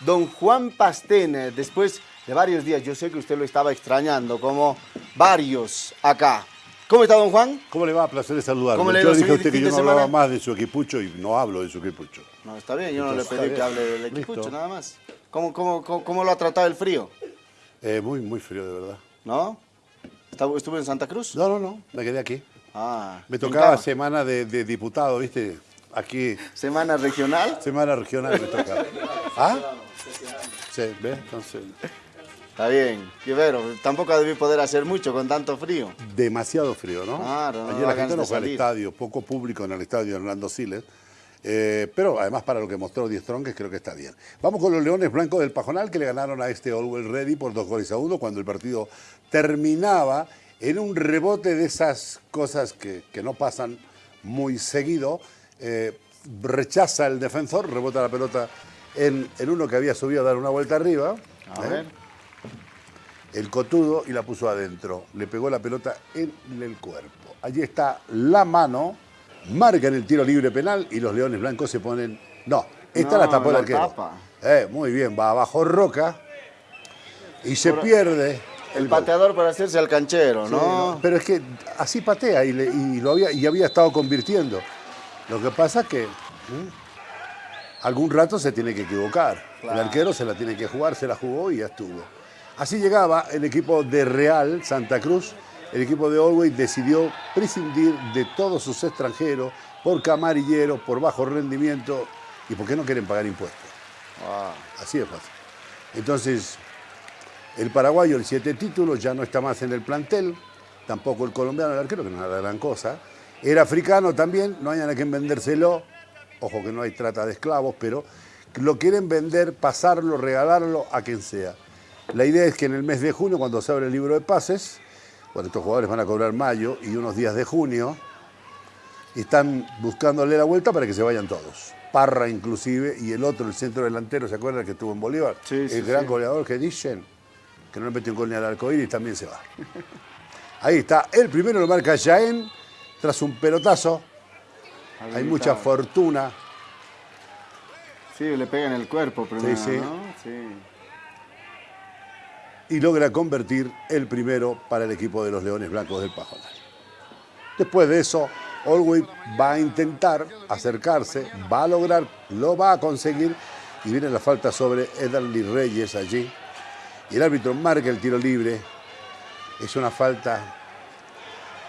don Juan Pastene, después de varios días, yo sé que usted lo estaba extrañando, como varios acá. ¿Cómo está, don Juan? ¿Cómo le va? Placer de saludarlo. ¿Cómo le yo dije a usted que yo no hablaba más de su equipucho y no hablo de su equipucho. No, está bien, yo no le pedí que hable del equipucho, Listo. nada más. ¿Cómo, cómo, cómo, cómo lo ha tratado el frío? Eh, muy, muy frío, de verdad. ¿No? ¿Estaba- ¿Estuvo en Santa Cruz? No, no, no, me quedé aquí. Ah, Me tocaba semana de, de diputado, ¿viste? Aquí, ¿Semana regional? semana regional me tocaba. ¿Ah? Sí, ¿ves? Entonces, Está bien, Quivero, tampoco debí poder hacer mucho con tanto frío. demasiado frío, ¿no? Claro, no Ayer la gente no de fue al estadio, poco público en el estadio Hernando Siles. Eh, pero además para lo que mostró Die Strong, creo que está bien. Vamos con los Leones Blancos del Pajonal que le ganaron a este Always Ready por dos goles a uno cuando el partido terminaba en un rebote de esas cosas que, que no pasan muy seguido. Eh, rechaza el defensor, rebota la pelota en, en uno que había subido a dar una vuelta arriba. A ¿eh? ver. el cotudo y la puso adentro. Le pegó la pelota en el cuerpo. Allí está la mano, marca en el tiro libre penal y los Leones Blancos se ponen... No, esta No, la tapó el la arquero. Eh, muy bien, va abajo Roca y se pierde El pateador para hacerse al canchero, Sí, ¿no? ¿no? Pero es que así patea y, le- y lo había, y había estado convirtiendo. Lo que pasa es que ¿m? Algún rato se tiene que equivocar. Claro. El arquero se la tiene que jugar, se la jugó y ya estuvo. Así llegaba el equipo de Real Santa Cruz. El equipo de Always decidió prescindir de todos sus extranjeros por camarilleros, por bajo rendimiento y porque no quieren pagar impuestos. Ah, Así de fácil. Entonces, el paraguayo, el siete títulos, ya no está más en el plantel. Tampoco el colombiano, el arquero, que no es la gran cosa. El africano también, no hay a quien vendérselo. Ojo que no hay trata de esclavos, pero lo quieren vender, pasarlo, regalarlo a quien sea. La idea es que en el mes de junio, cuando se abre el libro de pases, cuando estos jugadores van a cobrar mayo y unos días de junio, están buscándole la vuelta para que se vayan todos. Parra inclusive y el otro, el centro delantero, ¿se acuerdan que estuvo en Bolívar? Sí, sí, el gran sí. goleador que dicen que no le metió un gol ni al arcoíris también se va. Ahí está, el primero lo marca Jaén tras un pelotazo. Hay mucha fortuna. Sí, le pega en el cuerpo primero, sí. ¿no? Sí. y logra convertir el primero para el equipo de los Leones Blancos del Pajonal. Después de eso, Olwey va a intentar acercarse, va a lograr, lo va a conseguir y viene la falta sobre Ederly Reyes allí. Y el árbitro marca el tiro libre. Es una falta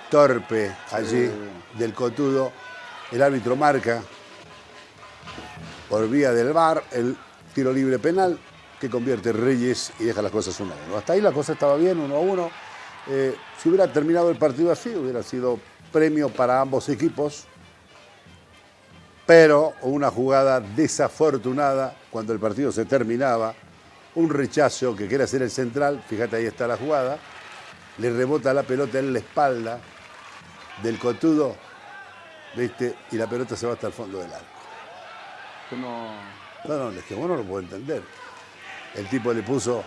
torpe allí del cotudo. El árbitro marca por vía del VAR el tiro libre penal que convierte Reyes y deja las cosas 1 a 1. Hasta ahí la cosa estaba bien, 1 a 1. Eh, si hubiera terminado el partido así, hubiera sido premio para ambos equipos. Pero una jugada desafortunada cuando el partido se terminaba, un rechazo que quiere hacer el central, fíjate ahí está la jugada, le rebota la pelota en la espalda del cotudo, ¿viste? Y la pelota se va hasta el fondo del arco. No, no, es que vos no lo puedo entender. El tipo le puso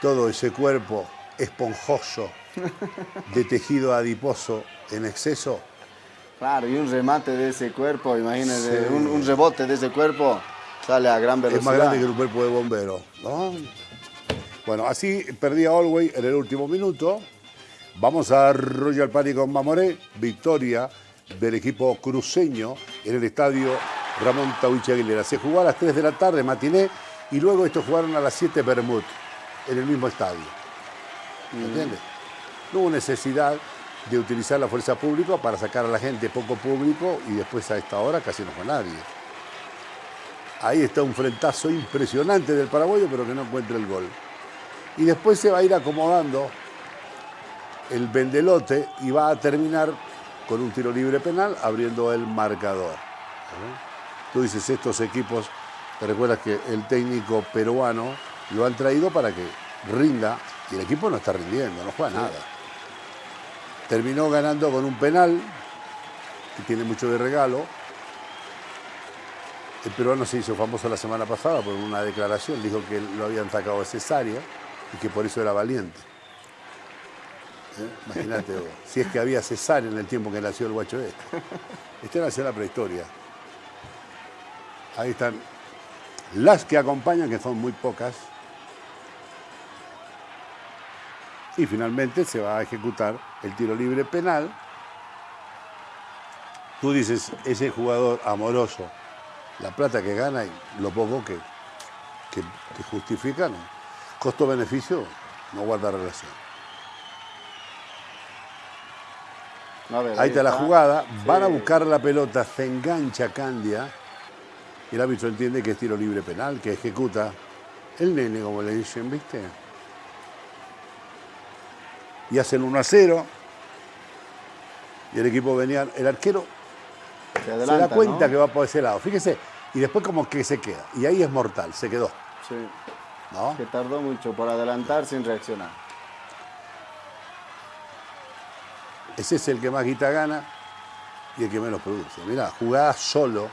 todo ese cuerpo esponjoso de tejido adiposo en exceso. Claro, y un remate de ese cuerpo, imagínese, Sí. un, un rebote de ese cuerpo sale a gran velocidad. Es más grande que un cuerpo de bombero. ¿no? Bueno, así perdía Olwey en el último minuto. Vamos a Royal Party con Mamoré. Victoria del equipo cruceño en el estadio Ramón Tauchi Aguilera. Se jugó a las 3 de la tarde, matiné, y luego estos jugaron a las 7 Bermud, en el mismo estadio. ¿Me entiendes? No hubo necesidad de utilizar la fuerza pública para sacar a la gente poco público y después a esta hora casi no fue nadie. Ahí está un frentazo impresionante del paraguayo, pero que no encuentra el gol. Y después se va a ir acomodando el vendelote y va a terminar con un tiro libre penal abriendo el marcador. Tú dices, estos equipos, te recuerdas que el técnico peruano lo han traído para que rinda y el equipo no está rindiendo, no juega nada. Terminó ganando con un penal que tiene mucho de regalo. El peruano se hizo famoso la semana pasada por una declaración, dijo que lo habían sacado de cesárea y que por eso era valiente. ¿Eh? Imagínate si es que había cesárea en el tiempo que nació el guacho este. Nació en la prehistoria. Ahí están las que acompañan, que son muy pocas. Y finalmente se va a ejecutar el tiro libre penal. Tú dices, ese jugador amoroso, la plata que gana y lo poco que, que, que justifican, costo-beneficio no guarda relación. A ver, Ahí está la jugada, Sí. van a buscar la pelota, se engancha Candia y el árbitro entiende que es tiro libre penal, que ejecuta el nene, como le dicen, ¿viste? Y hacen 1 a 0 y el equipo venía, el arquero Se da cuenta ¿no? que va por ese lado, fíjese, y después como que se queda, y ahí es mortal, se quedó, Sí, ¿no? que tardó mucho por adelantar sin reaccionar. Ese es el que más guita gana y el que menos produce. Mirá, jugada solo.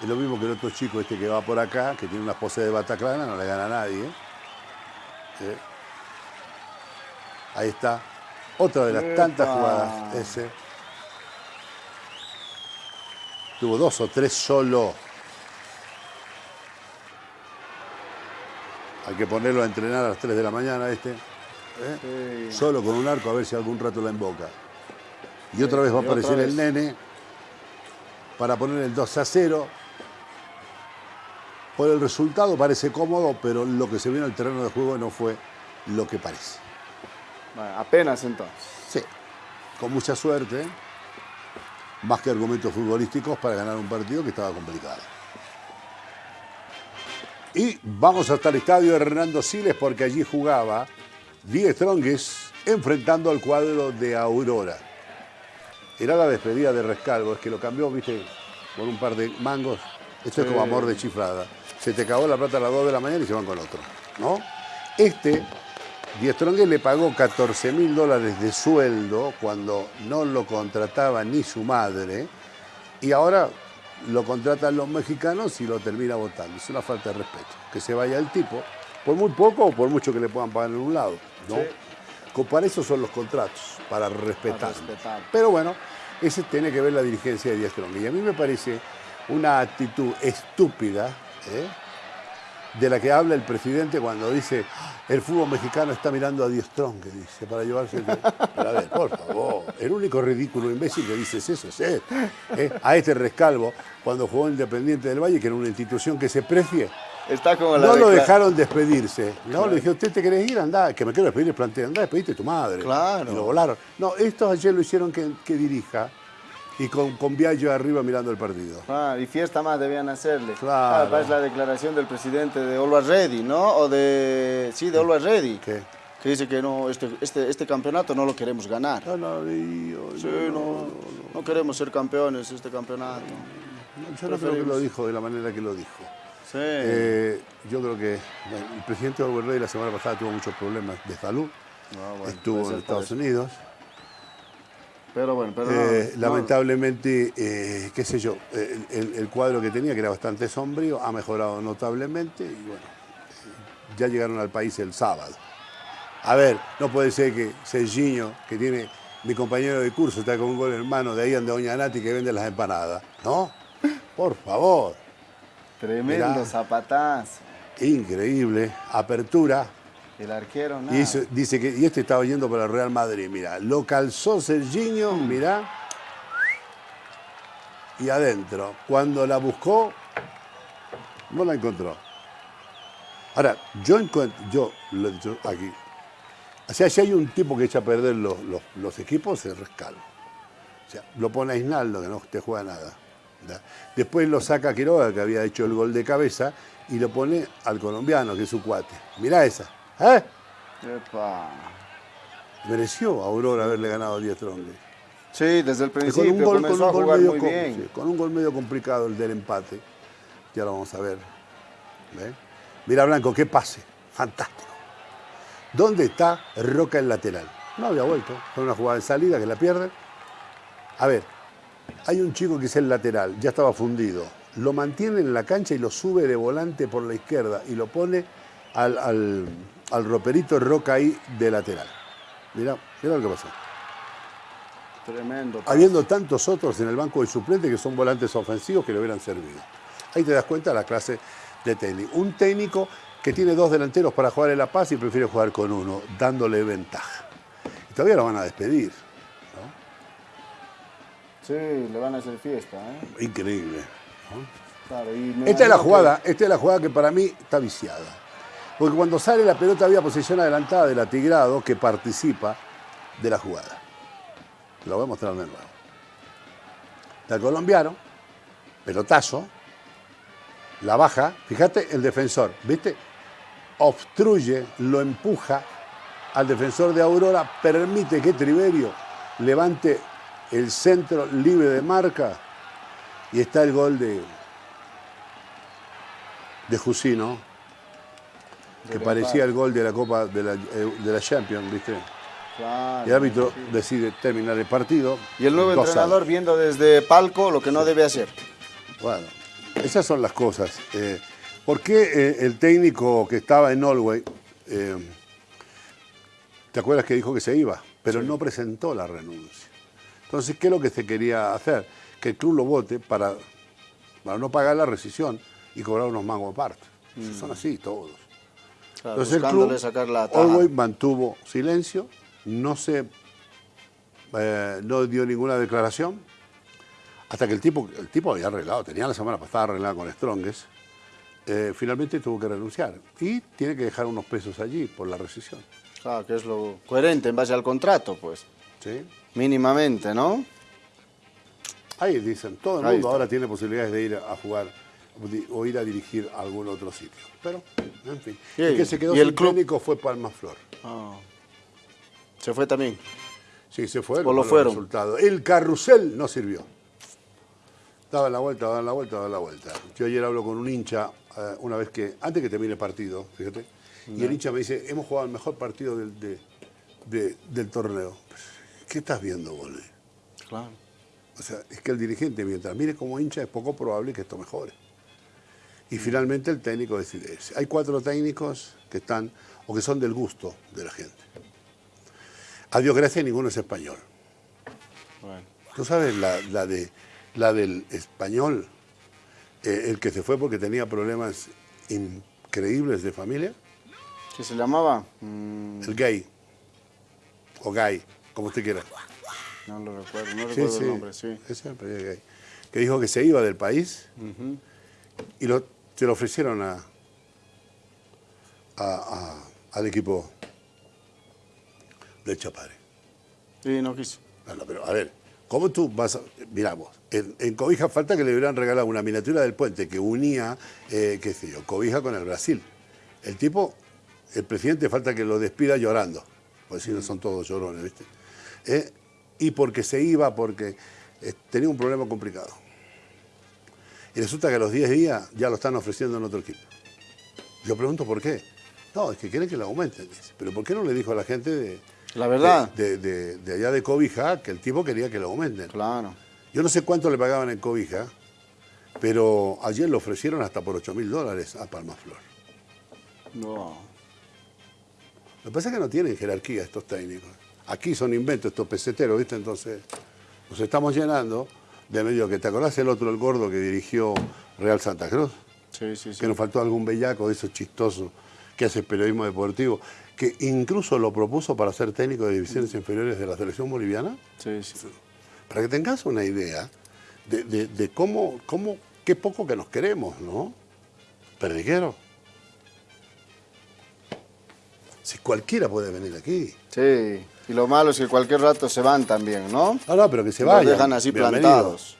Es lo mismo que el otro chico este que va por acá, que tiene una pose de bataclana, no le gana a nadie. ¿eh? Ahí está. Otra de las tantas jugadas. Ese. Tuvo dos o tres solo. Hay que ponerlo a entrenar a las 3 de la mañana este. ¿Eh? Sí. Solo con un arco a ver si algún rato la emboca. Y otra vez va a aparecer el nene para poner el 2 a 0. Por el resultado parece cómodo, pero lo que se vio en el terreno de juego no fue lo que parece. Bueno, apenas entonces. Sí, con mucha suerte, más que argumentos futbolísticos para ganar un partido que estaba complicado. Y vamos hasta el estadio Hernando Siles porque allí jugaba Die Strongest enfrentando al cuadro de Aurora. Era la despedida de Rescalvo, es que lo cambió, viste, por un par de mangos. Esto es como amor de chiflada. Se te cagó la plata a las 2 de la mañana y se van con otro, ¿no? Este, Die Strongest le pagó 14 mil dólares de sueldo cuando no lo contrataba ni su madre y ahora lo contratan los mexicanos y lo termina votando. Es una falta de respeto. Que se vaya el tipo, por muy poco o por mucho que le puedan pagar en un lado. ¿No? Sí. Para eso son los contratos, para respetar. Pero bueno, ese tiene que ver la dirigencia de Díaz. Y a mí me parece una actitud estúpida ¿eh? de la que habla el presidente cuando dice el fútbol mexicano está mirando a Díaz Strong, que dice, para llevarse... el-". Pero a ver, por favor, el único ridículo imbécil que dices eso es él. ¿eh? A este rescalvo, cuando jugó en Independiente del Valle, que era una institución que se precie, Está como la no lo dejaron despedirse. No, le dije, ¿usted te querés ir? Andá, que me quiero despedir, planteé, andá, despediste tu madre. Claro. Y lo volaron. No, estos ayer lo hicieron que, que dirija y con, con Viallo arriba mirando el partido. Ah, y fiesta más debían hacerle. Claro. Ah, parece la declaración del presidente de Always Ready, ¿no? O de... Sí, de Always Ready. ¿Qué? Que dice que no, este, este, este campeonato no lo queremos ganar. No, no, Dios, Sí, no, no queremos ser campeones este campeonato. no, yo no creo que lo dijo de la manera que lo dijo. Sí. Eh, yo creo que el presidente Rey la semana pasada tuvo muchos problemas de salud. Ah, bueno, Estuvo en Estados. Unidos. Pero bueno, pero Eh, no. lamentablemente, eh, qué sé yo, el, el cuadro que tenía, que era bastante sombrío, ha mejorado notablemente y bueno, ya llegaron al país el sábado. A ver, no puede ser que Serginho, que tiene mi compañero de curso, está con un gol en mano, de ahí anda Doña Nati que vende las empanadas, ¿no? Por favor, Tremendo Mirá. zapatazo. increíble, apertura. El arquero, nada. Y eso- dice que, y este estaba yendo para el Real Madrid, mira, lo calzó Serginho, mira, y adentro. Cuando la buscó, no la encontró. Ahora, yo encuentro, yo lo he dicho aquí, o sea, si hay un tipo que echa a perder los, los- los equipos, es Rescalvo. O sea, lo pone a Isnaldo, que no te juega nada. ¿Da? Después lo saca Quiroga, que había hecho el gol de cabeza, y lo pone al colombiano, que es su cuate. Mirá esa. ¿Eh? Epa. Mereció a Aurora haberle ganado a 10 Strongest. Sí, desde el Con principio un gol, con un gol medio com- sí, con un gol medio complicado el del empate. Ya lo vamos a ver. ¿Ve? Mira Blanco, qué pase. Fantástico. ¿Dónde está Roca el lateral? No había vuelto. Fue una jugada de salida que la pierde. A ver, hay un chico que es el lateral, ya estaba fundido. Lo mantiene en la cancha y lo sube de volante por la izquierda y lo pone al, al, al roperito Roca ahí de lateral. Mira lo que pasó. Tremendo. Habiendo tantos otros en el banco de suplente que son volantes ofensivos que le hubieran servido. Ahí te das cuenta la clase de técnico. Un técnico que tiene dos delanteros para jugar en La Paz y prefiere jugar con uno, dándole ventaja. Y todavía lo van a despedir. Sí, le van a hacer fiesta. ¿eh? Increíble. Claro, y me Esta es la imagino que- jugada, esta es la jugada que para mí está viciada. Porque cuando sale la pelota había posición adelantada del atigrado que participa de la jugada. Lo voy a mostrar de nuevo. Está el colombiano, pelotazo, la baja, fíjate el defensor, ¿viste? Obstruye, lo empuja al defensor de Aurora, permite que Triverio levante el centro libre de marca y está el gol de, de Jusino, que parecía el gol de la Copa de la, eh, de la Champions, ¿viste? Claro, el árbitro sí. decide terminar el partido. Y el nuevo 2 a entrenador viendo desde palco lo que no debe hacer. Bueno, esas son las cosas. Eh, ¿Por qué eh, el técnico que estaba en Norway, eh, te acuerdas que dijo que se iba, pero no presentó la renuncia? Entonces, ¿qué es lo que se quería hacer? Que el club lo vote para, para no pagar la rescisión y cobrar unos mangos aparte. Son así todos. Claro, Entonces el club, sacar la. Orwell mantuvo silencio, no se, eh, no dio ninguna declaración, hasta que el tipo, el tipo había arreglado, tenía la semana pasada arreglada con Strongest, eh, finalmente tuvo que renunciar y tiene que dejar unos pesos allí por la rescisión. Claro, que es lo coherente en base al contrato, pues. ¿sí? Mínimamente, ¿no? Ahí dicen, todo el Ahí mundo está. ahora tiene posibilidades de ir a jugar o ir a dirigir a algún otro sitio. Pero, en fin. El que se quedó y el sin club- técnico fue Palma Flor. Ah. Se fue también. Sí, se fue. O lo fueron. resultados. El carrusel no sirvió. Daba la vuelta, daba la vuelta, daba la vuelta. Yo ayer hablo con un hincha, eh, una vez que, antes que termine el partido, fíjate, y el hincha me dice, hemos jugado el mejor partido del, de- de- del torneo. ¿Qué estás viendo, boludo? Claro. O sea, es que el dirigente, mientras mire como hincha, es poco probable que esto mejore. Y finalmente el técnico decide. Hay cuatro técnicos que están, o que son del gusto de la gente. A Dios gracias, ninguno es español. Bueno. ¿Tú sabes la, la de, la del español, eh, el que se fue porque tenía problemas increíbles de familia? ¿Qué se llamaba? Mm, El gay. O gay, como usted quiera. no lo recuerdo, no Sí, recuerdo sí. el nombre, sí. Ese gay. Que dijo que se iba del país y lo, se lo ofrecieron a, a- a- al equipo del Chapare. Sí, no quiso. No, no, pero a ver, ¿cómo tú vas a...? Miramos, en, en Cobija falta que le hubieran regalado una miniatura del puente que unía, eh, qué sé yo, Cobija con el Brasil. El tipo, el presidente falta que lo despida llorando, porque si no son todos llorones, ¿viste? Eh, y porque se iba, porque eh, tenía un problema complicado. Y resulta que a los 10 días ya lo están ofreciendo en otro equipo. Yo pregunto por qué. No, es que quieren que lo aumenten, dice. Pero ¿por qué no le dijo a la gente de, La verdad. de, de- de allá de Cobija que el tipo quería que lo aumenten. Claro. Yo no sé cuánto le pagaban en Cobija, pero ayer lo ofrecieron hasta por 8 mil dólares a Palma Flor. No. Lo que pasa es que no tienen jerarquía estos técnicos. Aquí son inventos estos peseteros, ¿viste? Entonces nos estamos llenando de medio que te acordás el otro, el gordo que dirigió Real Santa Cruz, Sí, sí, sí. que nos faltó algún bellaco de esos chistosos que hace periodismo deportivo, que incluso lo propuso para ser técnico de divisiones inferiores de la selección boliviana. Sí, sí. para que tengas una idea de, de- de cómo, cómo, qué poco que nos queremos, ¿no? Perdiguero. Si cualquiera puede venir aquí. Sí. Y lo malo es que cualquier rato se van también, ¿no? No, no, pero que se Los vayan. dejan así plantados.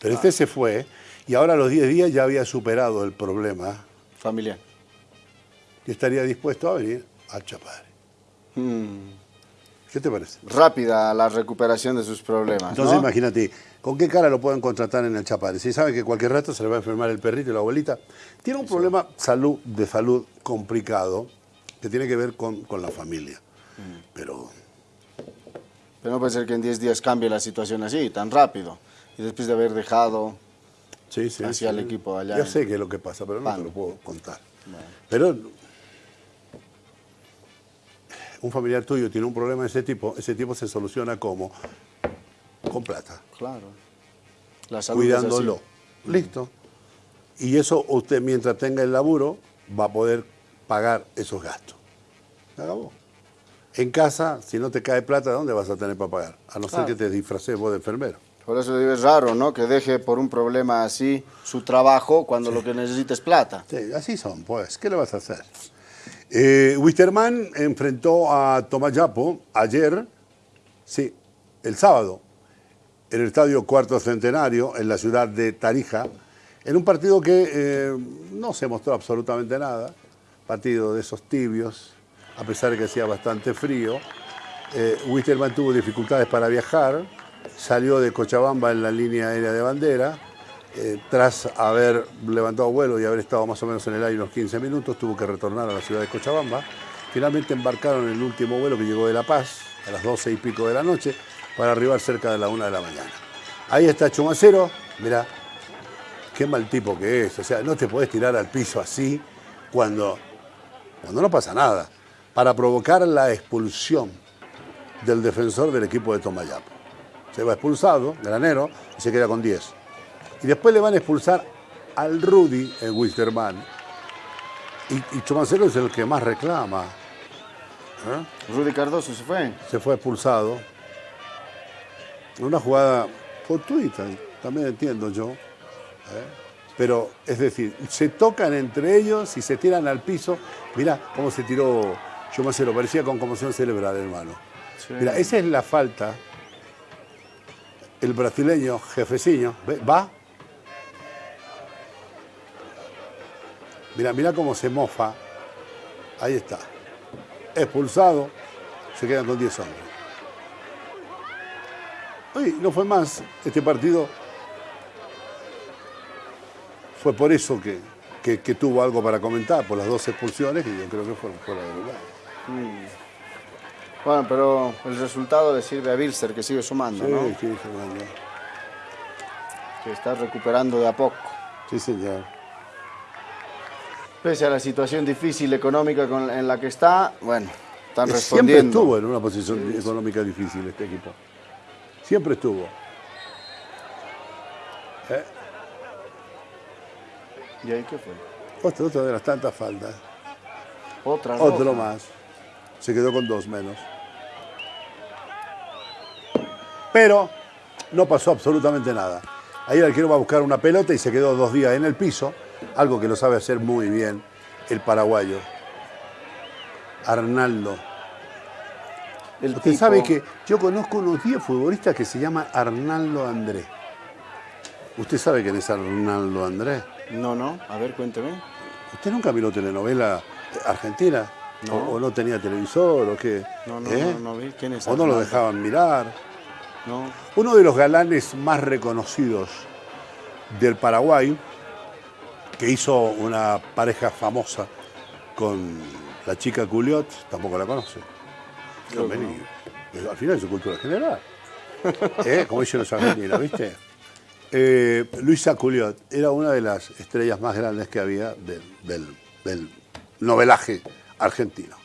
Pero este se fue y ahora a los 10 días ya había superado el problema Familiar. y estaría dispuesto a venir al Chapadre. Mm. ¿Qué te parece? Rápida la recuperación de sus problemas. Entonces ¿no? imagínate, ¿con qué cara lo pueden contratar en el Chapadre? Si saben que cualquier rato se le va a enfermar el perrito y la abuelita. Tiene un problema salud, de salud complicado que tiene que ver con, con la familia. Mm. Pero Pero no puede ser que en 10 días cambie la situación así, tan rápido. Y después de haber dejado... sí, sí. Hacia sí. el equipo allá Ya sé qué es lo que pasa, pero no te lo puedo contar. Bueno. Pero un familiar tuyo tiene un problema de ese tipo, ese tipo se soluciona como con plata. Claro. La salud es así. cuidándolo. Listo. Y eso usted mientras tenga el laburo va a poder pagar esos gastos. Se acabó. En casa, si no te cae plata, ¿dónde vas a tener para pagar? A no ser que te disfraces vos de enfermero. Por eso digo, es raro, ¿no? Que deje por un problema así su trabajo cuando lo que necesita es plata. Sí, así son, pues. ¿Qué le vas a hacer? Eh, Wisterman enfrentó a Tomayapo ayer, sí, el sábado, en el Estadio Cuarto Centenario, en la ciudad de Tarija, en un partido que eh, no se mostró absolutamente nada, partido de esos tibios, a pesar de que hacía bastante frío. Eh, Wisterman tuvo dificultades para viajar, salió de Cochabamba en la línea aérea de bandera, eh, tras haber levantado vuelo y haber estado más o menos en el aire unos 15 minutos, tuvo que retornar a la ciudad de Cochabamba. Finalmente embarcaron en el último vuelo que llegó de La Paz, a las 12 y pico de la noche, para arribar cerca de la 1 de la mañana. Ahí está Chumacero, mirá, qué mal tipo que es. O sea, no te puedes tirar al piso así cuando, cuando no pasa nada, para provocar la expulsión del defensor del equipo de Tomayapo. Se va expulsado, granero, y se queda con 10. Y después le van a expulsar al Rudy en Wisterman. Y, y Chumacero es el que más reclama. ¿eh? Rudy Cardoso se fue. Se fue expulsado. Una jugada fortuita, también entiendo yo. ¿eh? Pero, es decir, se tocan entre ellos y se tiran al piso. Mira cómo se tiró Chumacero, parecía con conmoción cerebral, hermano. Sí. Mira, esa es la falta. El brasileño, jefecillo, ¿ve? va. Mira, mira cómo se mofa. Ahí está. Expulsado. Se quedan con 10 hombres. Oye, no fue más este partido. Fue por eso que, que- que tuvo algo para comentar, por las dos expulsiones, que yo creo que fueron fuera de lugar. Bueno, pero el resultado le sirve a Bilster, que sigue sumando, Sí, ¿no? sí, Fernando. Que está recuperando de a poco. Sí, señor. Pese a la situación difícil económica con- en la que está, bueno, están Siempre respondiendo. estuvo en una posición económica difícil este equipo. Siempre estuvo. ¿Eh? ¿Y ahí qué fue? Otro, otro de las tantas faltas. Otra Otro roja. más. Se quedó con dos menos. Pero no pasó absolutamente nada. Ahí el arquero va a buscar una pelota y se quedó dos días en el piso, algo que lo sabe hacer muy bien el paraguayo. Arnaldo. El Usted tipo- sabe que yo conozco unos 10 futbolistas que se llaman Arnaldo Andrés. ¿Usted sabe quién es Arnaldo Andrés? No, no, a ver, cuénteme. ¿Usted nunca miró telenovela argentina? No. ¿O, o no tenía televisor? ¿O qué? No, no, ¿Eh? no, no vi. ¿Quién es ¿O no lo dejaban mirar? No. Uno de los galanes más reconocidos del Paraguay, que hizo una pareja famosa con la chica Culiot, tampoco la conoce. Al final es su cultura general. ¿Eh? Como dicen los argentinos, ¿viste? Eh, Luisa Culiot era una de las estrellas más grandes que había del, del- del novelaje argentino.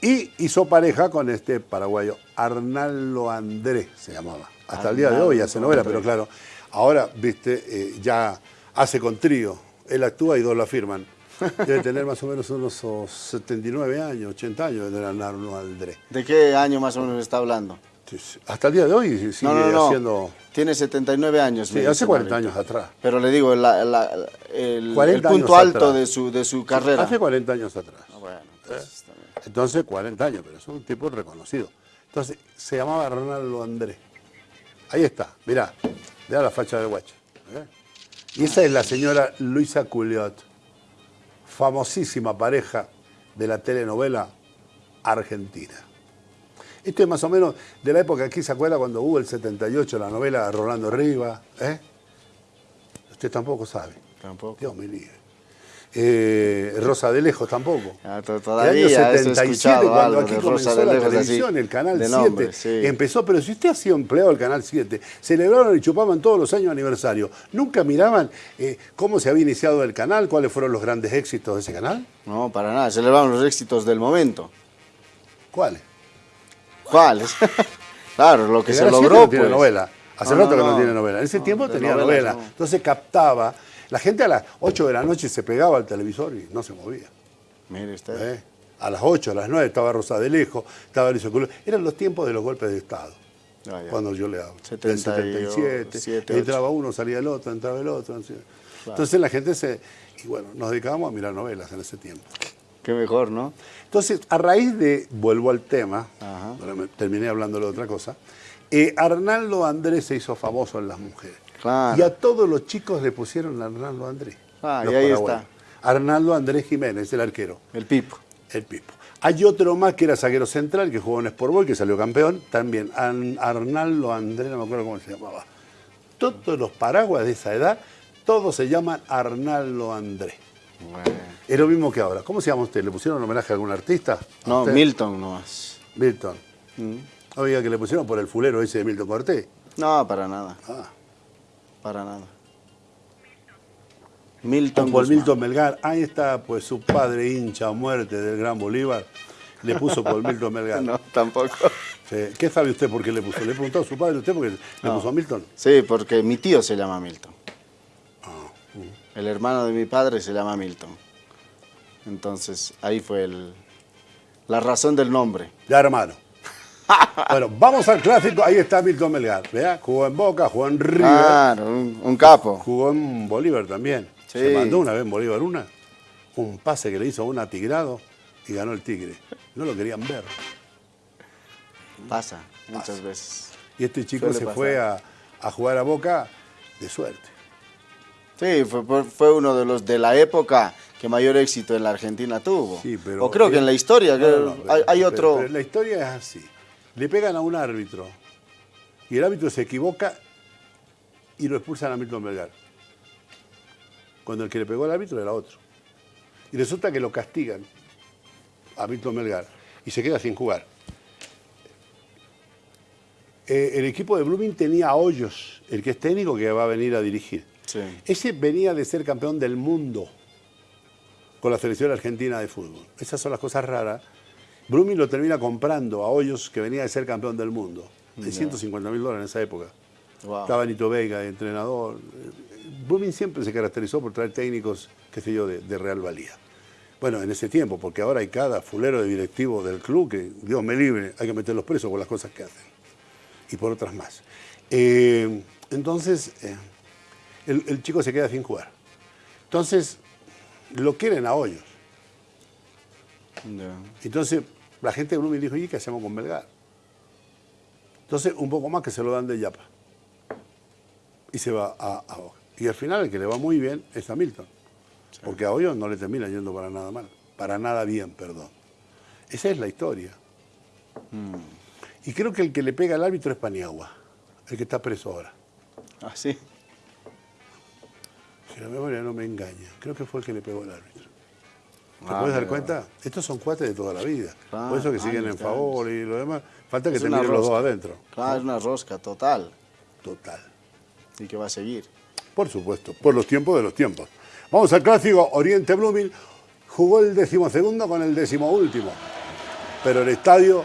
Y hizo pareja con este paraguayo, Arnaldo Andrés se llamaba. Hasta el día de hoy hace novela, pero claro, ahora, viste, eh, ya hace con trío. Él actúa y dos la firman. Debe tener más o menos unos oh, 79 años, 80 años de Arnaldo Andrés. ¿De qué año más o menos está hablando? Entonces, Hasta el día de hoy sigue no, no, haciendo... Tiene 79 años. Sí, hace dice 40 Marito. años atrás. Pero le digo, la- la- el, 40 el punto alto atrás. de su, de su carrera. Hace 40 años atrás. Ah, bueno, entonces también. Entonces, 40 años, pero es un tipo reconocido. Entonces, se llamaba Ronaldo Andrés. Ahí está, mirá, mirá la facha de guacho. ¿eh? Y esa es la señora Luisa Culiot, famosísima pareja de la telenovela argentina. Esto es más o menos de la época, aquí se acuerda cuando hubo el 78, la novela de Rolando Riva. ¿eh? Usted tampoco sabe. Tampoco. Dios me libre. Eh, Rosa de Lejos tampoco. Ah, to- el todavía año eso he 77, escuchado cuando aquí comenzó Rosa de la así, televisión, el Canal de 7 nombre, sí. empezó, pero si usted ha sido empleado del Canal 7, celebraron y chupaban todos los años aniversario, ¿nunca miraban eh, cómo se había iniciado el canal, cuáles fueron los grandes éxitos de ese canal? No, para nada. Celebraron los éxitos del momento. ¿Cuáles? ¿Cuáles? claro, lo que se Canal 7 logró, no tiene pues. novela. Hace No, rato no, que no, tiene novela. En ese tiempo tenía novela. no. Entonces captaba La gente a las 8 de la noche se pegaba al televisor y no se movía. Mire usted. ¿eh? A las 8, a las 9 estaba Rosa de Lejos, estaba Luis Oculo. Eran los tiempos de los golpes de Estado. Ah. Cuando yo le hablo. 70 Del y 77. siete, entraba uno, salía el otro, entraba el otro. Entonces la gente se... Y bueno, nos dedicábamos a mirar novelas en ese tiempo. Qué mejor, ¿no? Entonces, a raíz de, vuelvo al tema, Ajá. terminé hablando de otra cosa, eh, Arnaldo Andrés se hizo famoso en las mujeres. Claro. Y a todos los chicos le pusieron Arnaldo Andrés. Ah, y ahí paraguayos. Arnaldo Andrés Jiménez, el arquero, El Pipo. el Pipo. Hay otro más que era zaguero central, que jugó en Sport Boys, que salió campeón, también An- Arnaldo Andrés, no me acuerdo cómo se llamaba. Todos los paraguas de esa edad, todos se llaman Arnaldo Andrés. Bueno. Es lo mismo que ahora. ¿Cómo se llama usted? ¿Le pusieron homenaje a algún artista? ¿A No, usted? Milton nomás. Milton. Mm. Oiga, que le pusieron por el fulero ese de Milton Cortés. No, para nada. Ah. Para nada. Milton Por. Milton Melgar. Ahí está, pues su padre hincha a muerte del Gran Bolívar. Le puso por Milton Melgar. No, tampoco. Sí. ¿Qué sabe usted por qué le puso? ¿Le preguntó a su padre usted por qué le puso a Milton? Sí, porque mi tío se llama Milton. El hermano de mi padre se llama Milton. Entonces, ahí fue el, la razón del nombre. Ya, hermano. bueno, vamos al clásico. Ahí está Milton Melgar. ¿Vea? Jugó en Boca, jugó en River, Claro, un, un capo. jugó en Bolívar también. Sí. Se mandó una vez en Bolívar una. Un pase que le hizo a una Tigrado y ganó el Tigre. No lo querían ver. Pasa muchas veces. Y este chico Suele se pasar. fue a, a jugar a Boca de suerte. Sí, fue, uno de los de la época que mayor éxito en la Argentina tuvo. Sí, pero- o creo que en la historia No, que no, no, hay, hay pero- otro... pero la historia es así. Le pegan a un árbitro y el árbitro se equivoca y lo expulsan a Milton Melgar. Cuando el que le pegó al árbitro era otro. Y resulta que lo castigan a Milton Melgar y se queda sin jugar. Eh, el equipo de Blooming tenía a Hoyos, el que es técnico que va a venir a dirigir. Sí. Ese venía de ser campeón del mundo con la selección argentina de fútbol. Esas son las cosas raras. Blooming lo termina comprando a Hoyos, que venía de ser campeón del mundo, de 150 mil dólares en esa época. Wow. Estaba Nito Vega de entrenador. Blooming siempre se caracterizó por traer técnicos, qué sé yo, de, de real valía. Bueno, en ese tiempo, porque ahora hay cada fulero de directivo del club que, Dios me libre, hay que meterlos presos por las cosas que hacen. Y por otras más. Eh, entonces, eh, el, el chico se queda sin jugar. Entonces, lo quieren a hoyos. Entonces, la gente de Blooming dijo, ¿y qué hacemos con Melgar? Entonces, un poco más que se lo dan de Yapa. Y se va a, a Boca. Y al final, el que le va muy bien es a Milton. Porque a Hoyos no le termina yendo para nada mal. Para nada bien, perdón. Esa es la historia. Y creo que el que le pega al árbitro es Paniagua, el que está preso ahora. Ah, sí. La memoria no me engaña, creo que fue el que le pegó al árbitro. ¿Te Ah, puedes dar cuenta? Estos son cuates de toda la vida. Ah, Por eso que siguen en años, favor y lo demás. Falta que Es te los dos adentro. Claro, es una rosca total. Total. Y que va a seguir. Por supuesto, por los tiempos de los tiempos. Vamos al clásico Oriente Blooming. Jugó el decimosegundo con el decimoúltimo. Pero el estadio,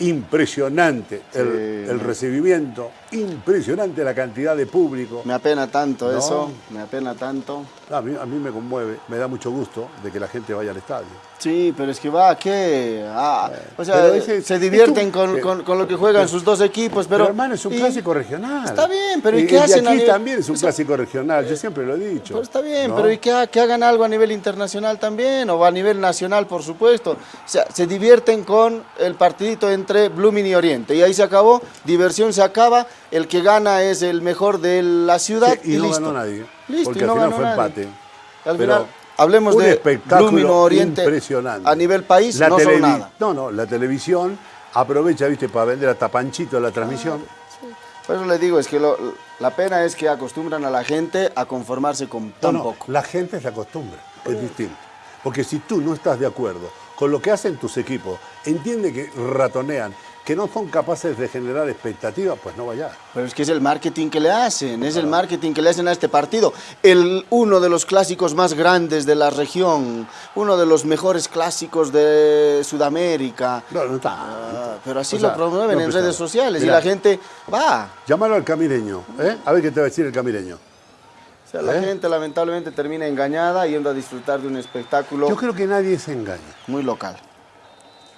impresionante. El recibimiento, impresionante la cantidad de público. Me apena tanto No. eso, me apena tanto. A mí, a mí me conmueve, me da mucho gusto de que la gente vaya al estadio. Sí, pero es que va, ¿qué? Ah, o sea, ese- se divierten un- con, con- con lo que juegan sus dos equipos, pero... Pero, hermano, es un y- clásico regional. Está bien, pero ¿y Y qué de hacen a aquí nivel- también es un o sea, clásico regional, yo siempre lo he dicho. Pero está bien, ¿no? pero ¿y ha- que hagan algo a nivel internacional también? O a nivel nacional, por supuesto. O sea, se divierten con el partidito entre Blooming y Oriente. Y ahí se acabó, diversión se acaba, el que gana es el mejor de la ciudad Sí, y, no listo. ganó nadie. Listo, porque y al no final ganó fue nadie. empate. Al Pero final, hablemos un de espectáculo Oriente impresionante. a nivel país, La no son nada. No, no, la televisión aprovecha, viste, para vender hasta Panchito la transmisión. Por eso le digo, es que lo- la pena es que acostumbran a la gente a conformarse con No, tan no, poco. la gente se acostumbra, es distinto. Porque si tú no estás de acuerdo con lo que hacen tus equipos, entiende que ratonean, que no son capaces de generar expectativas, pues no vayas. Pero es que es el marketing que le hacen, es el marketing que le hacen a este partido. El, uno de los clásicos más grandes de la región, uno de los mejores clásicos de Sudamérica. No, no está. Ah, pero así O sea, lo promueven no, en redes sociales y la gente va. Llámalo al camireño, ¿eh? A ver qué te va a decir el camireño. O sea, la ¿Eh? gente lamentablemente termina engañada yendo a disfrutar de un espectáculo Yo creo que nadie se engaña. muy local.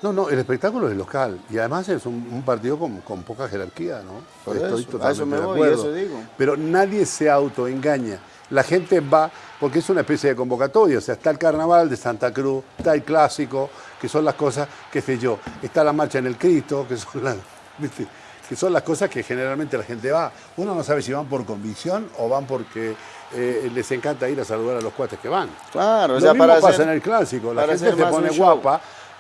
No, no, el espectáculo es local y además es un, un partido con, con poca jerarquía, ¿no? Por Estoy eso, a eso me de voy, acuerdo. eso digo. Pero nadie se autoengaña. La gente va, porque es una especie de convocatoria, o sea, está el carnaval de Santa Cruz, está el clásico, que son las cosas, qué sé yo, está la marcha en el Cristo, que son las, ¿viste? que son las cosas que generalmente la gente va. Uno no sabe si van por convicción o van porque eh, les encanta ir a saludar a los cuates que van. Claro, Lo mismo para pasa hacer- en el clásico, la gente se pone show.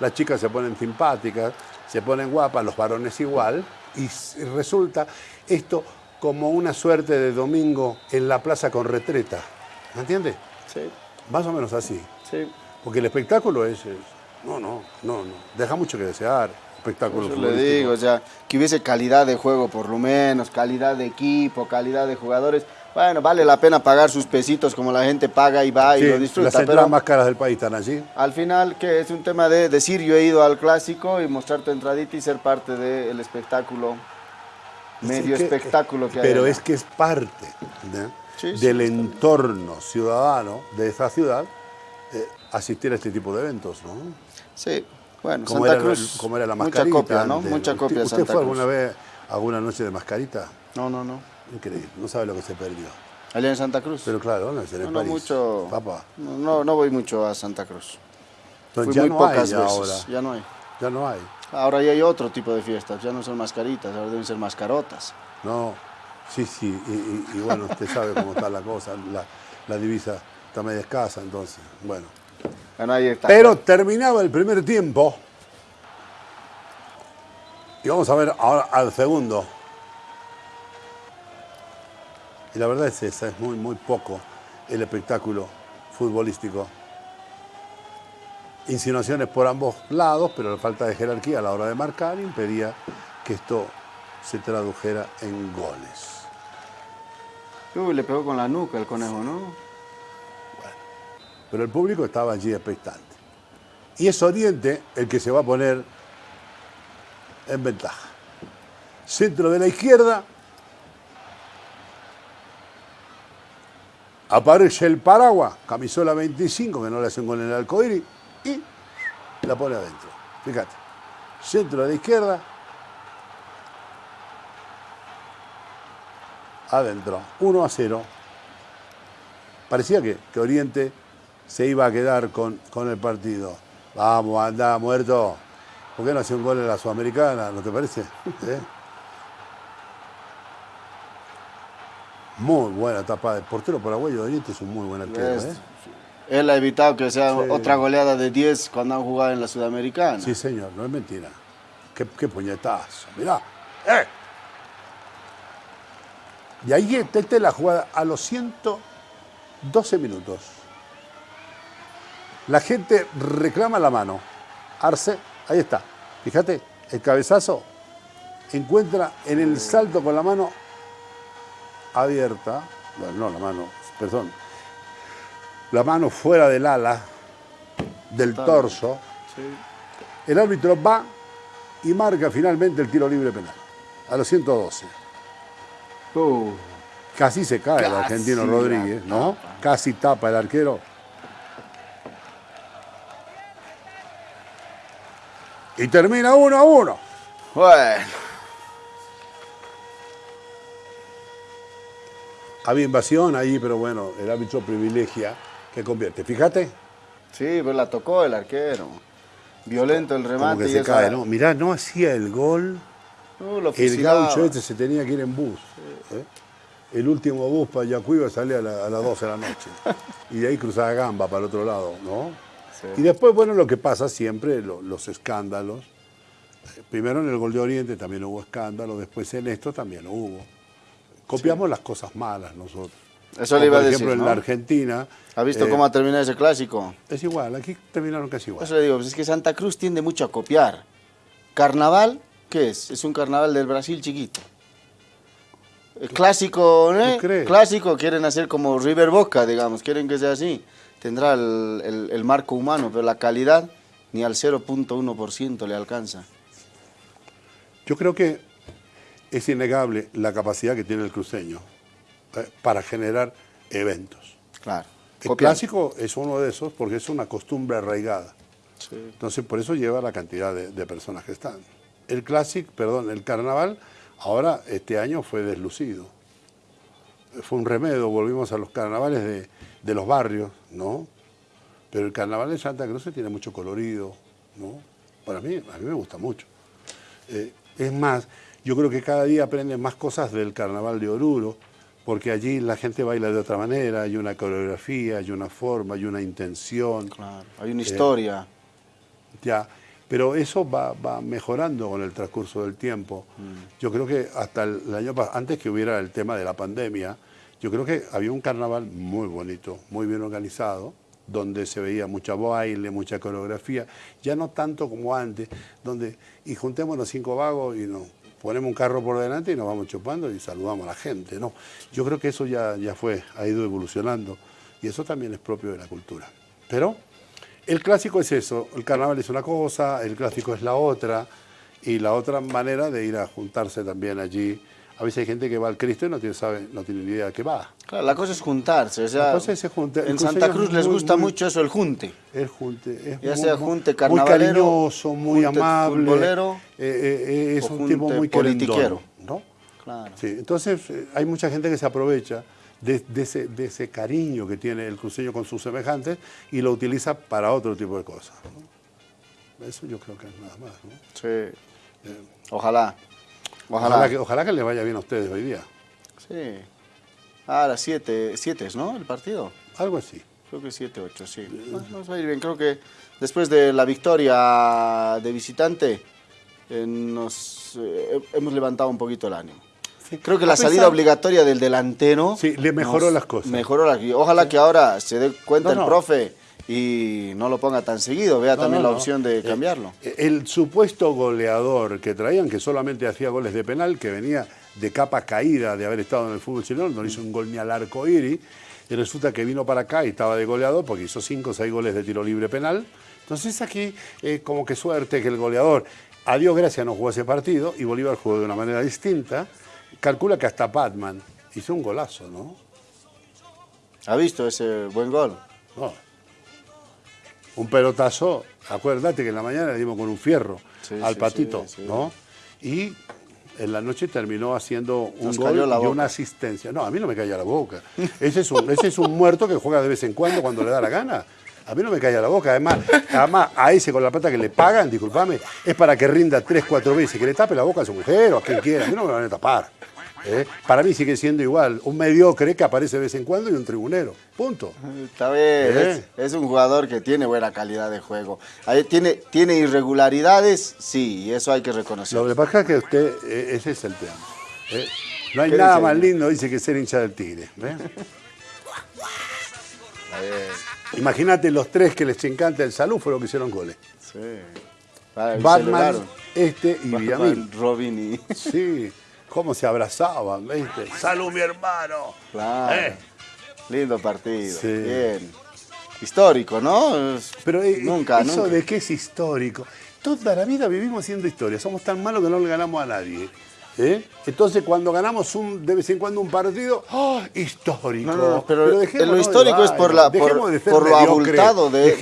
Las chicas se ponen simpáticas, se ponen guapas, los varones igual, y resulta esto como una suerte de domingo en la plaza con retreta. ¿Me entiendes? Sí, Más o menos así. sí. Porque el espectáculo es, es- no, no, no, no, deja mucho que desear. Espectáculo Eso le digo, o sea, que hubiese calidad de juego por lo menos, calidad de equipo, calidad de jugadores. Bueno, vale la pena pagar sus pesitos como la gente paga y va y lo las disfruta. entradas Pero más caras del país están allí. al final, que es un tema de decir yo he ido al clásico y mostrar tu entradita y ser parte del espectáculo, medio que- espectáculo que hay. Pero allá. es que es parte ¿no? Sí, sí, del entorno ciudadano de esa ciudad eh, asistir a este tipo de eventos, ¿no? Sí, bueno, Como Santa era, Cruz. como era la mucha mascarita. copia, ¿no? antes. Mucha ¿Usted- copia ¿Usted Santa fue Cruz. alguna vez a alguna noche de mascarita? No, no, no. Increíble, no sabe lo que se perdió. Allá en Santa Cruz. Pero claro, no, en no, no mucho. Papá. No, no, voy mucho a Santa Cruz. Fui ya muy no pocas hay ya veces. ahora. Ya no hay. Ya no hay. Ahora ya hay otro tipo de fiestas, ya no son mascaritas, ahora deben ser mascarotas. No, sí, sí. Y, y- y bueno, usted sabe cómo está la cosa. La, la divisa está media escasa, entonces. Bueno. Bueno, ahí está. Pero terminaba el primer tiempo. Y vamos a ver ahora al segundo. Y la verdad es esa, es muy, muy poco el espectáculo futbolístico. Insinuaciones por ambos lados, pero la falta de jerarquía a la hora de marcar impedía que esto se tradujera en goles. Uy, le pegó con la nuca el conejo, ¿no? Pero el público estaba allí expectante. Y es Oriente el que se va a poner en ventaja. Centro de la izquierda. Aparece el paraguas, camisola 25, que no le hace un gol en el arcoíris, y la pone adentro. Fíjate. Centro de la izquierda. Adentro. 1 a 0. Parecía que, que Oriente se iba a quedar con, con el partido. Vamos, anda, muerto. ¿Por qué no hace un gol en la Sudamericana? ¿No te parece? ¿Eh? Muy buena tapa de portero paraguayo de Oriente, es un muy buen arquero. ¿eh? Él ha evitado que sea Sí. otra goleada de 10 cuando han jugado en la Sudamericana. Sí, señor, no es mentira. Qué, qué puñetazo, mirá. ¡Eh! Y ahí está esta es la jugada a los 112 minutos. La gente reclama la mano. Arce, ahí está. Fíjate, el cabezazo encuentra en el salto con la mano abierta, bueno, no la mano, perdón, la mano fuera del ala, del torso. Sí. El árbitro va y marca finalmente el tiro libre penal. A los 112. Uh, Casi se cae el argentino Rodríguez, ¿no? Casi tapa el arquero. Y termina uno a uno. bueno, Había invasión ahí, pero bueno, el árbitro privilegia que convierte. Fíjate, sí, pero la tocó el arquero. Violento el como remate. que y se esa- cae, ¿no? Mirá, no hacía el gol. Uh, lo El gaucho este se tenía que ir en bus. ¿eh? El último bus para Yacuiba salía a, la- a las 12 de la noche. Y de ahí cruzaba Gamba para el otro lado, ¿no? Sí. Y después, bueno, lo que pasa siempre, lo- los escándalos. Eh, Primero en el gol de Oriente también hubo escándalos, después en esto también hubo. Copiamos las cosas malas nosotros. Eso Como le iba a por decir, ejemplo, en ¿no? la Argentina. ¿Ha visto eh, cómo ha terminado ese clásico? Es igual, aquí terminaron casi igual. Eso le digo, pues es que Santa Cruz tiende mucho a copiar. Carnaval, ¿qué es? Es un carnaval del Brasil chiquito. El clásico, ¿eh? ¿Tú crees? Clásico, quieren hacer como River Boca, digamos, quieren que sea así. Tendrá el, el- el marco humano, pero la calidad ni al 0.1% le alcanza. Yo creo que es innegable la capacidad que tiene el cruceño eh, para generar eventos. Claro. El clásico es uno de esos porque es una costumbre arraigada. Entonces, por eso lleva la cantidad de, personas que están. El clásico, perdón, el carnaval, ahora este año fue deslucido. Fue un remedio, volvimos a los carnavales de, de los barrios, ¿no? Pero el carnaval de Santa Cruz tiene mucho colorido, ¿no? Para mí, a mí me gusta mucho. Eh, es más, yo creo que cada día aprenden más cosas del carnaval de Oruro, porque allí la gente baila de otra manera, hay una coreografía, hay una forma, hay una intención. Claro, hay una historia. Eh, ya, pero eso va, mejorando con el transcurso del tiempo. Mm. Yo creo que hasta el, año antes que hubiera el tema de la pandemia, yo creo que había un carnaval muy bonito, muy bien organizado, donde se veía mucha baile, mucha coreografía, ya no tanto como antes, donde y juntemos los cinco vagos y nos ponemos un carro por delante y nos vamos chupando y saludamos a la gente, ¿no? Yo creo que eso ya, ya fue, ha ido evolucionando y eso también es propio de la cultura. Pero el clásico es eso, el carnaval es una cosa, el clásico es la otra y la otra manera de ir a juntarse también allí a veces hay gente que va al Cristo y no tiene, sabe, no tiene ni idea de qué va. Claro, la cosa es juntarse. O sea, la cosa es juntar. En Santa Cruz les gusta mucho eso, el junte. El junte. Es ya sea junte carnavalero, muy cariñoso, muy amable. Eh, eh, eh, es un tipo muy politiquero. ¿no? Claro. Sí, entonces hay mucha gente que se aprovecha de, ese, de, ese, cariño que tiene el cruceño con sus semejantes y lo utiliza para otro tipo de cosas. Eso yo creo que es nada más. ¿no? Sí. Ojalá. Ojalá. que, ojalá que le vaya bien a ustedes hoy día. Sí. Ah, a las 7, es, ¿no? El partido. Algo así. Creo que 7, 8, sí. Nos va a ir bien. Creo que después de la victoria de visitante, eh, nos eh, hemos levantado un poquito el ánimo. Creo que la salida obligatoria del delantero... Sí, le mejoró las cosas. Mejoró las Ojalá que ahora se dé cuenta el profe y no lo ponga tan seguido, vea también la opción de eh, cambiarlo. El, supuesto goleador que traían, que solamente hacía goles de penal, que venía de capa caída de haber estado en el fútbol chileno, no hizo un gol ni al arco iris, y resulta que vino para acá y estaba de goleador porque hizo 5 o 6 goles de tiro libre penal. Entonces aquí, eh, como que suerte que el goleador, a Dios gracias, no jugó ese partido y Bolívar jugó de una manera distinta. Calcula que hasta Batman hizo un golazo, ¿no? ¿Ha visto ese buen gol? No un pelotazo, acuérdate que en la mañana le dimos con un fierro al patito, ¿no? Y en la noche terminó haciendo un gol y una asistencia. No, a mí no me calla la boca. Ese es, un, ese es un muerto que juega de vez en cuando cuando le da la gana. A mí no me calla la boca. Además, además a ese con la plata que le pagan, discúlpame, es para que rinda tres, cuatro veces, que le tape la boca a su mujer o a quien quiera. A mí no me van a tapar. ¿Eh? Para mí sigue siendo igual, un mediocre que aparece de vez en cuando y un tribunero, punto. Está bien, ¿Eh? es, un jugador que tiene buena calidad de juego. tiene, tiene irregularidades, sí, y eso hay que reconocerlo. Lo que pasa es que usted, eh, ese es el tema. No hay nada más lindo, dice, que ser hincha del Tigre. Imagínate los tres que les encanta el salud fueron que hicieron goles. Sí. Batman, este y Villamil. Robin y... Sí cómo se abrazaban, ¿viste? ¡Salud, mi hermano! Claro. ¿Eh? Lindo partido. Bien. Histórico, ¿no? Pero eh, nunca, ¿eso de qué es histórico? Toda la vida vivimos siendo historia. Somos tan malos que no le ganamos a nadie. ¿Eh? Entonces, cuando ganamos un, de vez en cuando un partido, ¡oh, histórico! No, pero, lo histórico es por, la, por, lo abultado de,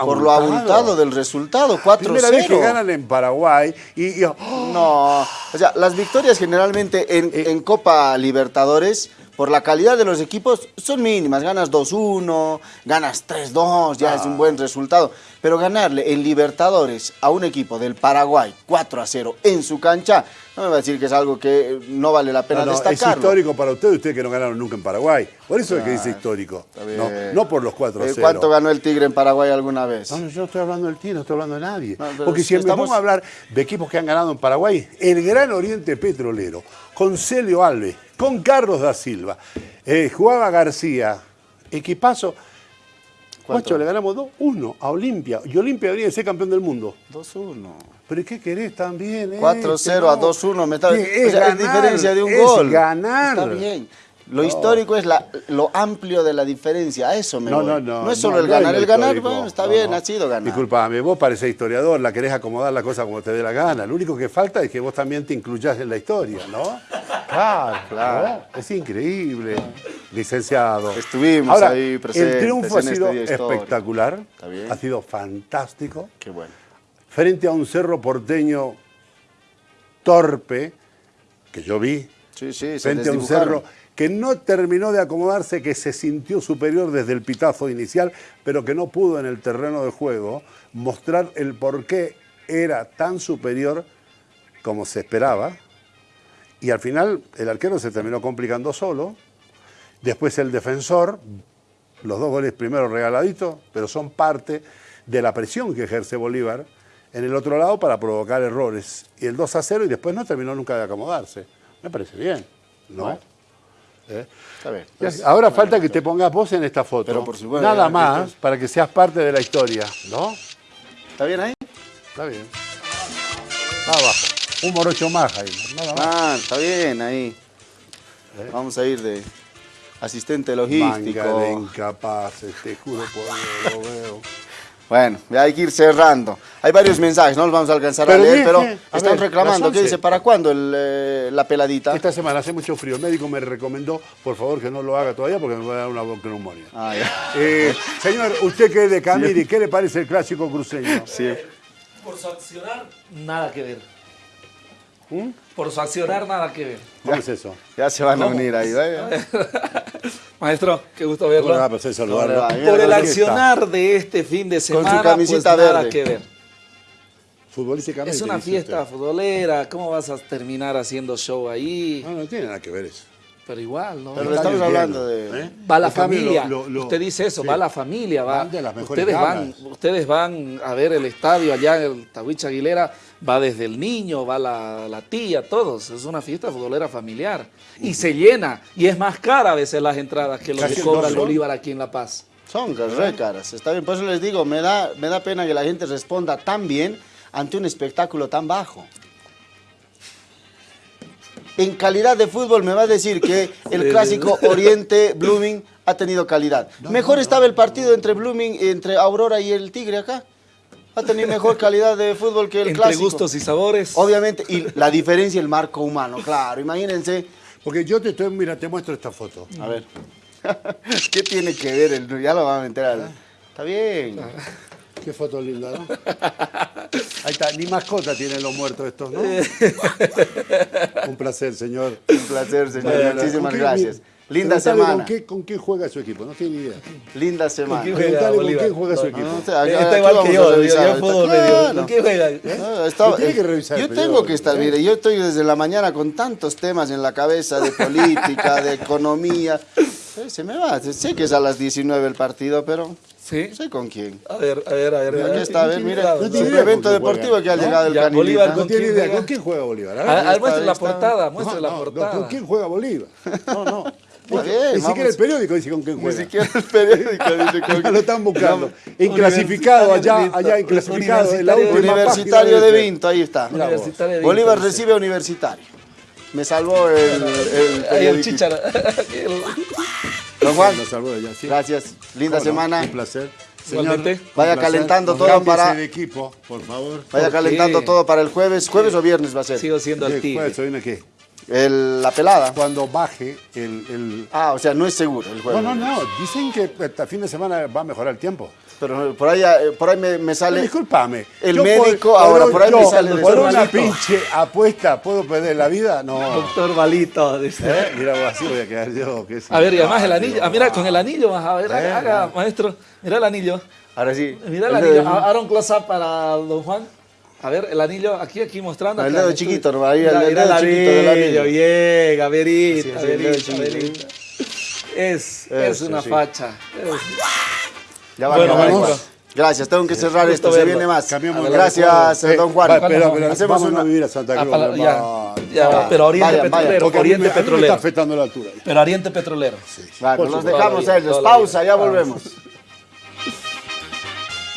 por lo abultado del resultado, 4-0. Primera vez que ganan en Paraguay y... ¡oh! No, o sea, las victorias generalmente en, eh. en Copa Libertadores por la calidad de los equipos, son mínimas. Ganas 2-1, ganas 3-2, ya es un buen resultado. Pero ganarle en Libertadores a un equipo del Paraguay 4-0 en su cancha, no me va a decir que es algo que no vale la pena no, no, Es histórico para ustedes, ustedes que no ganaron nunca en Paraguay. Por eso es que dice histórico. No, por los 4-0. Eh, ¿Cuánto ganó el Tigre en Paraguay alguna vez? No, yo no estoy hablando del Tigre, no estoy hablando de nadie. Porque si estamos... a hablar de equipos que han ganado en Paraguay, el Gran Oriente Petrolero, con Celio Alves, con Carlos da Silva. Eh, jugaba García, equipazo. Guacho, le ganamos 2-1 a Olimpia. Y Olimpia venía de ser campeón del mundo. 2-1. ¿Pero qué querés también? 4-0 este, a 2-1. Es, es, diferencia de un es gol. ganar. Está bien. Lo histórico es la, lo amplio de la diferencia, a eso me no, No, no, no es solo el ganar, el ganar, bueno, está bien, ha sido ganar. Disculpame, vos parecés historiador, la querés acomodar la cosa como te dé la gana, lo único que falta es que vos también te incluyas en la historia, ¿no? Claro, Claro. ¿no? Es increíble, licenciado. Estuvimos Ahora, ahí presentes El triunfo ha en sido espectacular, ha sido fantástico. Qué bueno. Frente a un cerro porteño torpe, que yo vi, Sí, sí, se frente a un cerro que no terminó de acomodarse, que se sintió superior desde el pitazo inicial, pero que no pudo en el terreno de juego mostrar el por qué era tan superior como se esperaba. Y al final el arquero se terminó complicando solo. Después el defensor, los dos goles primero regaladitos, pero son parte de la presión que ejerce Bolívar en el otro lado para provocar errores. Y el 2 a 0 y después no terminó nunca de acomodarse. Me parece bien, ¿no? Bueno. ¿Eh? Está bien. Pues, Ahora falta que te pongas vos en esta foto. Pero por supuesto, Nada más para que seas parte de la historia, ¿no? ¿Está bien ahí? Está bien. Abajo. Un morocho más ahí. Nada más. Ah, está bien ahí. ¿Eh? Vamos a ir de asistente Manga de logístico. incapaces, te juro por Dios, lo veo. Bueno, ya hay que ir cerrando. Hay varios mensajes, no los vamos a alcanzar Pero a leer, pero a están ver, reclamando. ¿Qué 11. dice? ¿Para cuándo el, eh, la peladita? Esta semana hace mucho frío. El médico me recomendó, por favor, que no lo haga todavía porque me va a dar una neumonía. Ah. Eh, señor, usted que es de Camiri, ¿qué le parece el clásico cruceño? Sí. Por su accionar, nada que ver. ¿Mm? Por su accionar, nada que ver. ¿Cómo es eso? Ya se van a unir ahí. Maestro, qué gusto ¿Cómo le verlo. Por el accionar de este fin de su semana, camisita pues nada verde. que ver. Futbolísticamente. Es una fiesta usted. futbolera, ¿cómo vas a terminar haciendo show ahí? No, no tiene nada que ver eso. Pero igual, ¿no? Pero estamos hablando de- ¿eh? Va la familia. lo- lo- Usted dice eso, sí. va la familia, va. Van de las mejores Ustedes van, ustedes van a ver el estadio allá en el Tahuicha Aguilera, va desde el niño, va la, la tía, todos. Es una fiesta futbolera familiar. Y se llena. Y es más cara a veces las entradas que lo que cobra el. Bolívar aquí en La Paz. Son re caras, está bien. Por eso les digo, me da, me da pena que la gente responda tan bien ante un espectáculo tan bajo. En calidad de fútbol me va a decir que el clásico Oriente Blooming ha tenido calidad. Mejor estaba el partido entre Blooming, entre Aurora y el Tigre acá. Ha tenido mejor calidad de fútbol que el Entre clásico. gustos y sabores. Obviamente, y la diferencia el marco humano, claro. Imagínense, Porque yo te estoy, mira, te muestro esta foto. a ver, ¿qué tiene que ver? El, ya lo van a enterar. Está bien. Qué foto linda, ¿no? Ahí está, ni mascota tienen los muertos estos, ¿no? Un placer, señor. Un placer, señor. Bueno, Muchísimas ¿con qué- gracias. Linda semana. ¿Con qué, ¿Con quién juega su equipo? No tiene ni idea. Linda semana. quién con quién juega su No, equipo. No, acá- Está igual que yo, yo, revisar yo fútbol medio. ¿Con qué juega? No, estaba- Usted tiene que revisar yo tengo que estar, ¿eh? mire, yo estoy desde la mañana con tantos temas en la cabeza de política, de economía. Eh, Se me va, sé que es a las 19 el partido, pero Sí. no sé con quién. A ver, a ver, a ver. Aquí está, a ver, mire, Cuidado, no tiene idea quién deportivo juega, que ha ¿no? llegado el Ya, canilita. Bolívar No ¿Con tiene quién idea. juega? ¿Con quién juega Bolívar? A ver. Ah, ah, está, muestre ahí la está. portada, muestre No, la no, no, portada. ¿Con quién juega Bolívar? No, no. Bien, Ni vamos. siquiera el periódico dice con quién Ni juega. siquiera el periódico dice con Ya lo están buscando. No, Inclasificado allá, allá inclasificado. en la Universitario de. Vinto, ahí está. Mira. Universitario de Vinto, Bolívar recibe a Universitario. Me salvó el, el, Ahí el periódico. Don Juan, allá, sí. gracias. Linda no, semana. Un placer. Un Vaya placer. calentando todo para- de equipo, por favor. Vaya ¿Por calentando qué? todo para el jueves. ¿Jueves o viernes va a ser? Sigo siendo ¿Qué el tigre. jueves? ¿Hoy viene qué? El- la pelada. Cuando baje el... el- Ah, o sea, no es seguro el jueves. No, no, no. Dicen que hasta fin de semana va a mejorar el tiempo. Pero por ahí, eh, por ahí me, sale. discúlpame. el yo médico, por- ahora, por ahí me sale Por una Malito. pinche apuesta, ¿puedo perder la vida? No. Doctor Balito. dice. ¿Eh? Mira, vos, así voy a quedar yo. A ver, y además el anillo. Ah, mira, con el anillo a ver. Eh, Haga, haga, maestro. Mira el anillo. Ahora sí. Mira el El anillo. dedo- Ah, Ahora un close-up para don Juan. A ver, el anillo aquí, aquí mostrando. El dedo chiquito, ¿no? Ahí, el Mira, dedo el chiquito del anillo. Bien, a verita, Así es, el dedo. Es, es una sí. facha. Es- Ya va, Bueno, ya va, maestro. igual. Gracias, tengo que cerrar esto, se viene más. Cambiemos de Gracias, recuerdo. don Juan. va, espera, espera, Hacemos vamos una... a vivir a Santa Ah, Cruz. para- ya, hermano. ya, Ya, pero Oriente vayan, vayan, Petrolero, a me- Oriente a me está Petrolero. afectando la altura. Pero Oriente Petrolero. Bueno, Por los supuesto. dejamos a ellos. Pausa, ya volvemos.